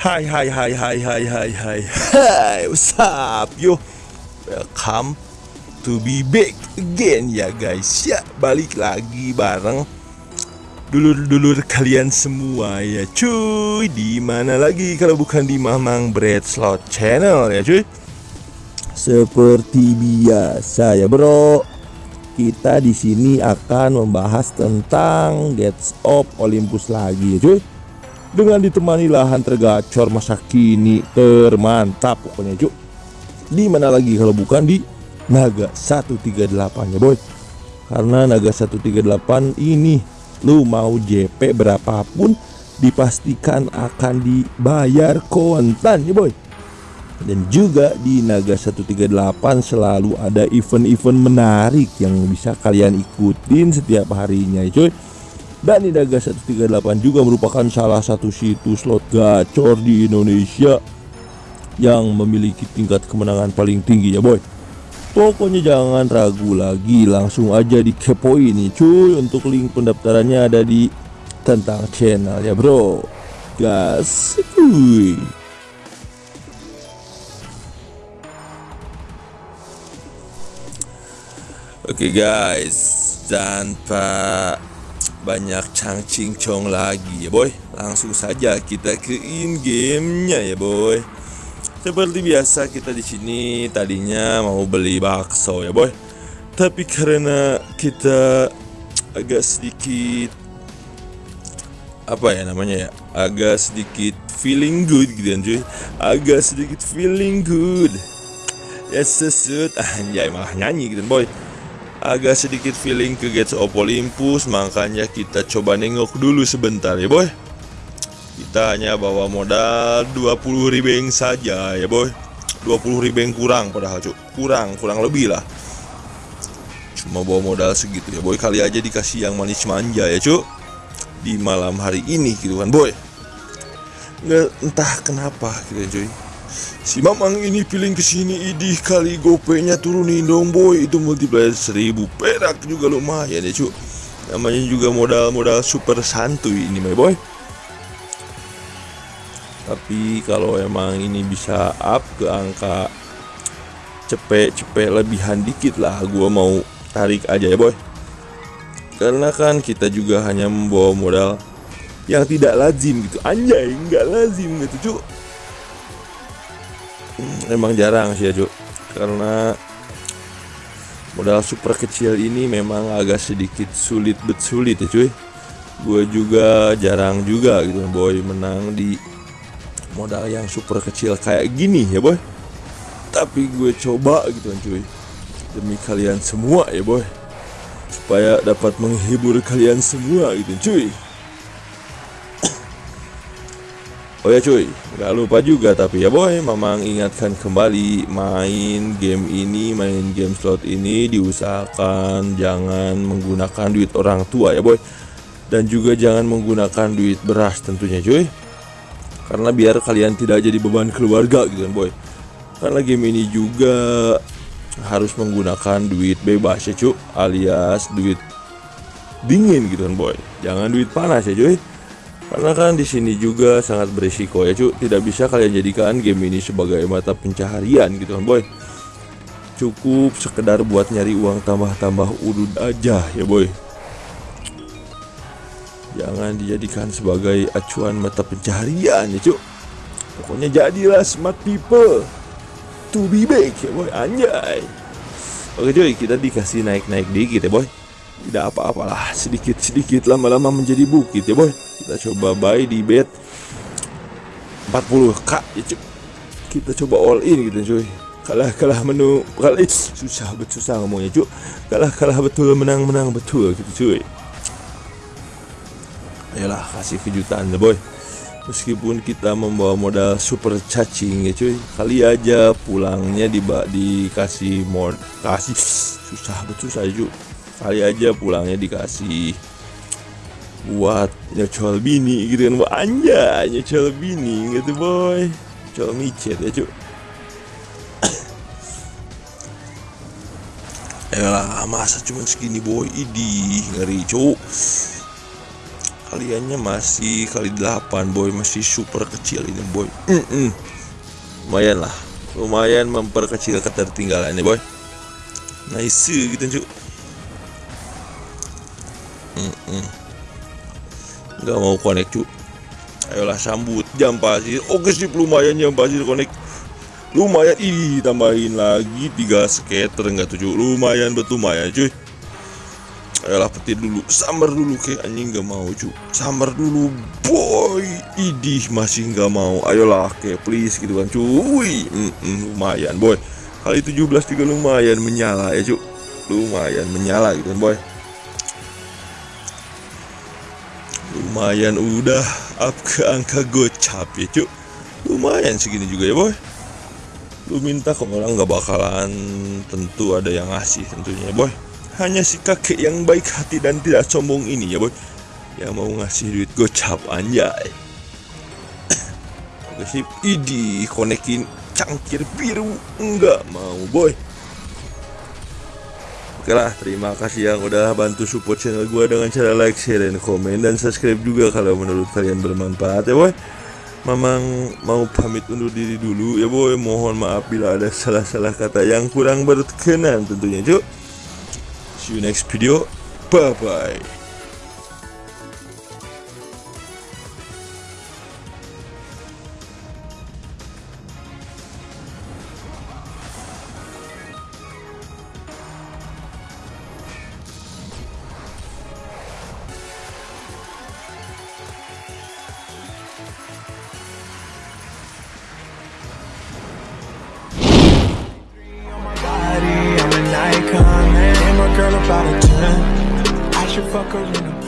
Hai hai hai hai hai hai hai. Hai what's up yo? Welcome to be back again ya guys. Ya balik lagi bareng Dulur-dulur kalian semua ya cuy. Di mana lagi kalau bukan di Mamang Bread Slot Channel ya cuy? Seperti biasa ya bro. Kita di sini akan membahas tentang Gates of Olympus lagi ya cuy dengan ditemani lahan tergacor masa kini termantap pokoknya cuk. Di mana lagi kalau bukan di Naga 138 ya boy? Karena Naga 138 ini lu mau JP berapapun dipastikan akan dibayar kontan ya boy. Dan juga di Naga 138 selalu ada event-event menarik yang bisa kalian ikutin setiap harinya ya cuy dan Nidaga 138 juga merupakan salah satu situs slot gacor di Indonesia yang memiliki tingkat kemenangan paling tinggi ya boy. Pokoknya jangan ragu lagi langsung aja dikepoin nih cuy. Untuk link pendaftarannya ada di tentang channel ya bro. Gas kuy Oke okay guys. Tanpa banyak cangcing cong lagi ya boy. Langsung saja kita ke in gamenya ya boy. Seperti biasa kita di sini tadinya mau beli bakso ya boy. Tapi karena kita agak sedikit apa ya namanya ya agak sedikit feeling good gitu kan cuy agak sedikit feeling good. Ya sesut. Anjay malah nyanyi gitu boy agak sedikit feeling ke Gates of Olympus makanya kita coba nengok dulu sebentar ya boy. Kita hanya bawa modal 20 ribeng saja ya boy. 20 ribeng kurang padahal cuk. Kurang kurang lebih lah. Cuma bawa modal segitu ya boy. Kali aja dikasih yang manis manja ya cuk. Di malam hari ini gitu kan boy. Nggak entah kenapa gitu ya cuy Si Mamang ini feeling ke sini idih kali gopenya turunin dong boy. Itu multiplier seribu perak juga lumayan ya cu. Namanya juga modal-modal super santuy ini my boy. Tapi kalau emang ini bisa up ke angka cepet-cepet lebihan dikit lah Gua mau tarik aja ya boy. Karena kan kita juga hanya membawa modal yang tidak lazim gitu. Anjay nggak lazim gitu cu emang jarang sih ya Cuk karena modal super kecil ini memang agak sedikit sulit bet sulit ya cuy. Gue juga jarang juga gitu boy menang di modal yang super kecil kayak gini ya boy. Tapi gue coba gitu cuy. Demi kalian semua ya boy. Supaya dapat menghibur kalian semua gitu cuy Oh ya cuy, nggak lupa juga tapi ya boy, Mamang ingatkan kembali main game ini, main game slot ini diusahakan jangan menggunakan duit orang tua ya boy. Dan juga jangan menggunakan duit beras tentunya cuy. Karena biar kalian tidak jadi beban keluarga gitu kan boy. Karena game ini juga harus menggunakan duit bebas ya cuy, alias duit dingin gitu kan boy. Jangan duit panas ya cuy. Karena kan di sini juga sangat berisiko ya cu. Tidak bisa kalian jadikan game ini sebagai mata pencaharian gitu kan boy. Cukup sekedar buat nyari uang tambah-tambah udud aja ya boy. Jangan dijadikan sebagai acuan mata pencaharian ya cu. Pokoknya jadilah smart people To be back ya boy. Anjay. Oke cuy kita dikasih naik-naik dikit ya boy tidak apa-apalah sedikit-sedikit lama-lama menjadi bukit ya boy. Kita coba buy di bet 40k ya cuy. Kita coba all in gitu cuy. Kalah kalah menu kali susah betul susah ngomongnya cuy. Kalah kalah betul menang menang betul gitu cuy. Ayolah kasih kejutan ya boy. Meskipun kita membawa modal super cacing ya cuy. Kali aja pulangnya di dikasih mod kasih. Susah betul saya cuy kali aja pulangnya dikasih buat nyocol bini gitu kan. Wah, anja nyocol bini gitu boy. Nyocol micet ya cuk. Lah masa cuma segini boy? Idi ngeri cuk. Kaliannya masih kali 8 boy. Masih super kecil ini boy. Mm -mm. lumayan lah. Lumayan memperkecil ketertinggalannya boy. Nice gitu cu. Nggak mau connect cu. Ayolah sambut. Jam pasir oke sih lumayan jam pasir connect. Lumayan. Ih tambahin lagi tiga skater. Enggak tujuh. Lumayan betul. Lumayan cuy. Ayolah petir dulu. Sambar dulu ke. Anjing nggak mau cuy sambar dulu boy. Idih masih nggak mau. Ayolah ke. Please gitu kan cuy mm -mm, lumayan boy. Kali 17 juga lumayan menyala ya cuy lumayan menyala gitu kan boy lumayan udah up ke angka gocap ya cuy lumayan segini juga ya boy. Lu minta ke orang nggak bakalan tentu ada yang ngasih tentunya boy. Hanya si kakek yang baik hati dan tidak sombong ini ya boy yang mau ngasih duit gocap anjay. Oke sip idi konekin cangkir biru. Enggak mau boy Oke lah, terima kasih yang udah bantu support channel gue dengan cara like, share, dan komen Dan subscribe juga kalau menurut kalian bermanfaat ya boy. Mamang mau pamit undur diri dulu ya boy. Mohon maaf bila ada salah-salah kata yang kurang berkenan tentunya cuk. See you next video. Bye bye girl about a 10. I should fuck her in a.